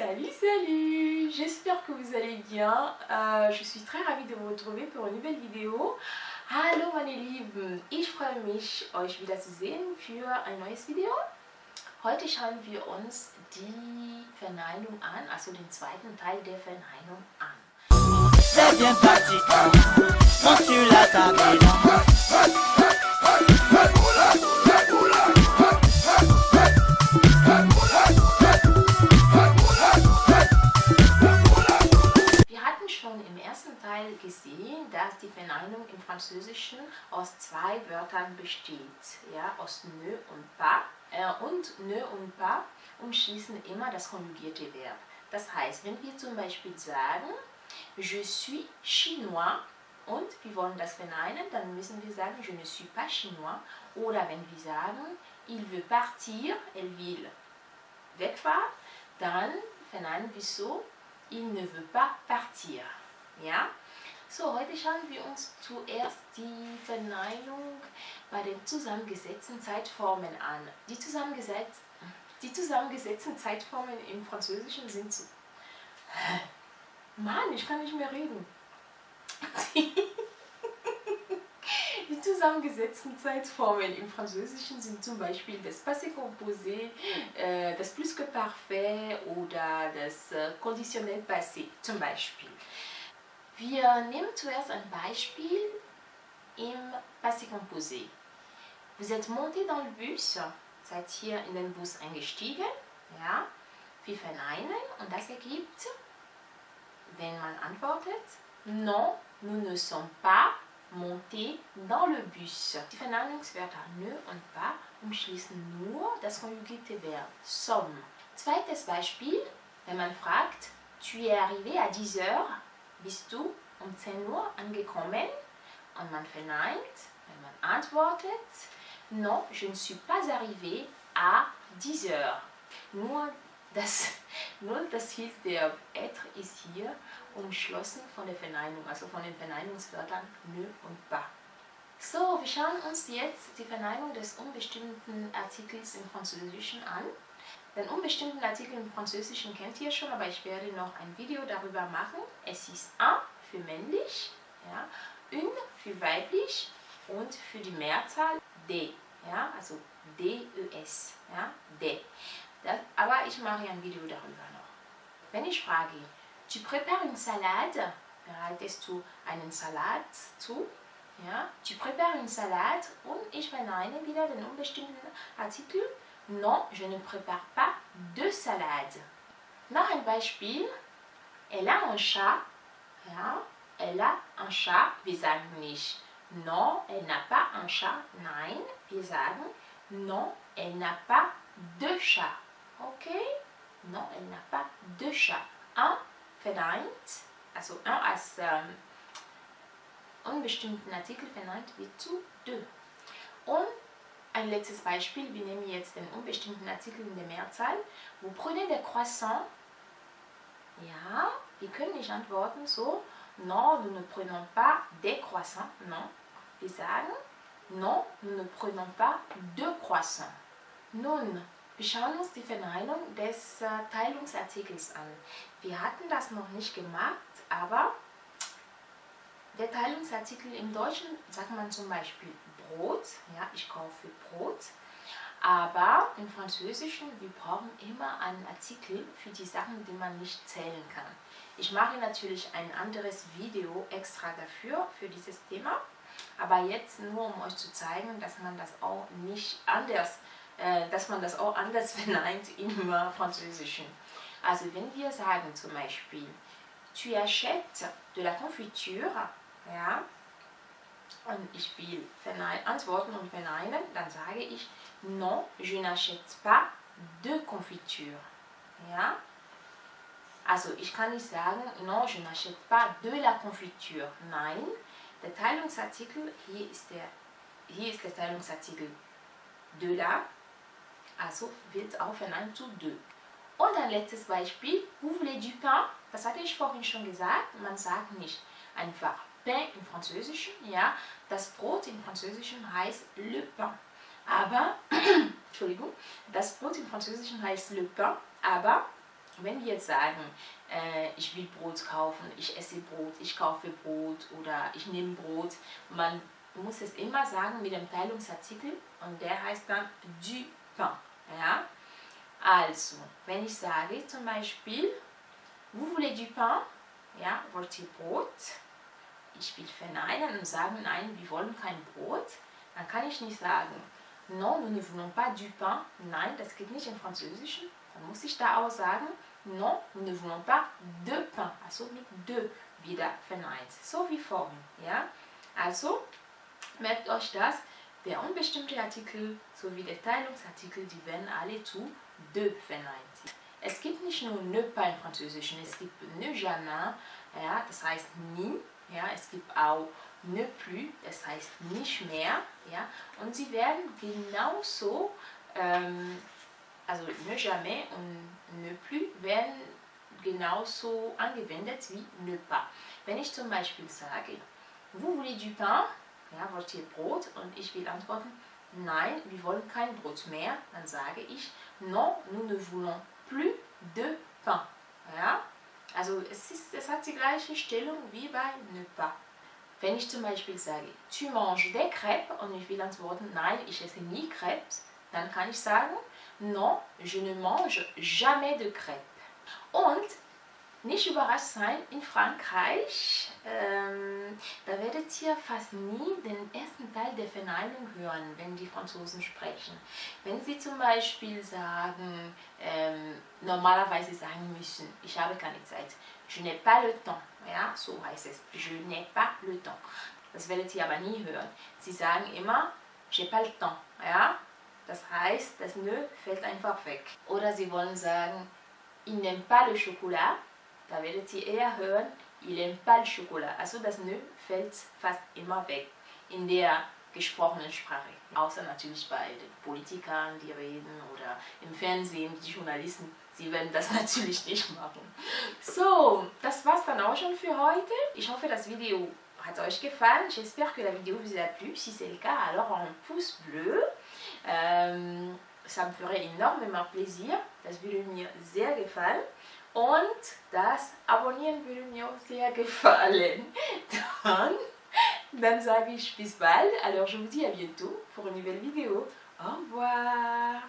Salut, salut J'espère que vous allez bien. Äh, je suis très ravie de vous retrouver pour une nouvelle Video. Hallo meine Lieben, ich freue mich, euch wieder zu sehen für ein neues Video. Heute schauen wir uns die Verneinung an, also den zweiten Teil der Verneinung an. C'est bien Verneinung im Französischen aus zwei Wörtern besteht, ja, aus ne und pas. Äh, und ne und pas umschließen immer das konjugierte Verb. Das heißt, wenn wir zum Beispiel sagen, je suis chinois und wir wollen das verneinen, dann müssen wir sagen, je ne suis pas chinois. Oder wenn wir sagen, il veut partir, elle will wegfahren, dann verneinen wir so, il ne veut pas partir. Ja? So, heute schauen wir uns zuerst die Verneinung bei den zusammengesetzten Zeitformen an. Die, zusammengesetzt, die zusammengesetzten Zeitformen im Französischen sind so... Mann, ich kann nicht mehr reden. Die zusammengesetzten Zeitformen im Französischen sind zum Beispiel das Passé composé, äh, das Plus que parfait oder das äh, Conditionnel passé zum Beispiel. Wir nehmen zuerst ein Beispiel im Passé composé. Vous êtes monté dans le bus, seid hier in den Bus eingestiegen, ja, wir verneinen und das ergibt, wenn man antwortet, non, nous ne sommes pas montés dans le bus. Die Verneinungswörter ne und pas umschließen nur das konjugierte Verb sommes. Zweites Beispiel, wenn man fragt, tu es arrivé à 10 heures, bist du um 10 Uhr angekommen? Und man verneint, wenn man antwortet, non, je ne suis pas arrivé à 10 heures. Nur das, nur das Hilfsverb être ist hier umschlossen von der Verneinung, also von den Verneinungswörtern ne und pas. So, wir schauen uns jetzt die Verneinung des unbestimmten Artikels im Französischen an. Den unbestimmten Artikel im Französischen kennt ihr schon, aber ich werde noch ein Video darüber machen. Es ist un für männlich, ja, une für weiblich und für die Mehrzahl de, ja, also des, ja, de. Das, aber ich mache ein Video darüber noch. Wenn ich frage, tu prépares une salade, bereitest du einen Salat zu? Ja, tu prépares une salade und ich verneine wieder den unbestimmten Artikel. Non, je ne prépare pas de salade. Noch ein. Elle a un chat. Elle a un chat. Wir sagen non, elle n'a pas un chat. Nein, wir sagen non, elle n'a pas de chat. Okay? Non, elle n'a pas de chat. Un verneint, also un als ähm, unbestimmten Artikel verneint wird zu de. Und ein letztes Beispiel, wir nehmen jetzt den unbestimmten Artikel in der Mehrzahl. Vous prenez des croissants? Ja, wir können nicht antworten so, non, nous ne prenons pas des croissants, non. Wir sagen, non, nous ne prenons pas de croissants. Nun, wir schauen uns die Verneinung des äh, Teilungsartikels an. Wir hatten das noch nicht gemacht, aber der Teilungsartikel im Deutschen sagt man zum Beispiel Brot, ja, ich kaufe Brot, aber im Französischen, wir brauchen immer einen Artikel für die Sachen, die man nicht zählen kann. Ich mache natürlich ein anderes Video extra dafür, für dieses Thema, aber jetzt nur, um euch zu zeigen, dass man das auch nicht anders, äh, dass man das auch anders verneint im Französischen. Also wenn wir sagen zum Beispiel, tu achètes de la confiture, ja, und ich will antworten und verneinen, dann sage ich non, je n'achète pas de confiture. Ja? Also ich kann nicht sagen non, je n'achète pas de la confiture. Nein, der Teilungsartikel, hier ist der, hier ist der Teilungsartikel de la, also wird auch verneint zu de. Und ein letztes Beispiel, vous voulez du pain? Das hatte ich vorhin schon gesagt, man sagt nicht einfach pain im Französischen, ja, das Brot im Französischen heißt le pain. Aber, Entschuldigung, das Brot im Französischen heißt le pain, aber wenn wir jetzt sagen, äh, ich will Brot kaufen, ich esse Brot, ich kaufe Brot oder ich nehme Brot, man muss es immer sagen mit dem Teilungsartikel und der heißt dann du pain. Ja? Also, wenn ich sage zum Beispiel, vous voulez du pain? Ja, wollt ihr Brot? Ich will verneinen und sagen, nein, wir wollen kein Brot. Dann kann ich nicht sagen, non, nous ne voulons pas du pain. Nein, das geht nicht im Französischen. Dann muss ich da auch sagen, non, nous ne voulons pas de pain. Also mit de wieder verneint. So wie vorhin. Ja? Also, merkt euch das, der unbestimmte Artikel sowie der Teilungsartikel, die werden alle zu de verneint. Es gibt nicht nur ne pas im Französischen, es gibt ne jamais, ja, das heißt nie, ja, es gibt auch ne plus, das heißt nicht mehr, ja, und sie werden genauso, ähm, also ne jamais und ne plus werden genauso angewendet wie ne pas. Wenn ich zum Beispiel sage, vous voulez du pain, ja, wollt ihr Brot? Und ich will antworten, nein, wir wollen kein Brot mehr, dann sage ich, non, nous ne voulons plus de pain. Ja? Also es, ist, es hat die gleiche Stellung wie bei ne pas. Wenn ich zum Beispiel sage, tu manges des crêpes und ich will antworten, nein, ich esse nie crêpes, dann kann ich sagen, non, je ne mange jamais de crêpes. Und nicht überrascht sein, in Frankreich, ähm, da werdet ihr fast nie den ersten Teil der Verneinung hören, wenn die Franzosen sprechen. Wenn sie zum Beispiel sagen, ähm, normalerweise sagen müssen, ich habe keine Zeit, je n'ai pas le temps, ja, so heißt es, je n'ai pas le temps. Das werdet ihr aber nie hören. Sie sagen immer, j'ai pas le temps, ja, das heißt, das Nö fällt einfach weg. Oder sie wollen sagen, il n'aime pas le chocolat, da werdet ihr eher hören, il aime pas le chocolat. Also das Nö fällt fast immer weg in der gesprochenen Sprache. Außer natürlich bei den Politikern, die reden oder im Fernsehen, die Journalisten, sie werden das natürlich nicht machen. So, das war's dann auch schon für heute. Ich hoffe, das Video hat euch gefallen. J'espère que la vidéo vous a plu. Si c'est le cas, alors un pouce bleu. Ähm, ça me ferait énormément plaisir. Das würde mir sehr gefallen. Und das Abonnieren würde mir sehr gefallen. Dann, dann sage ich bis bald. Alors je vous dis à bientôt pour une nouvelle vidéo. Au revoir.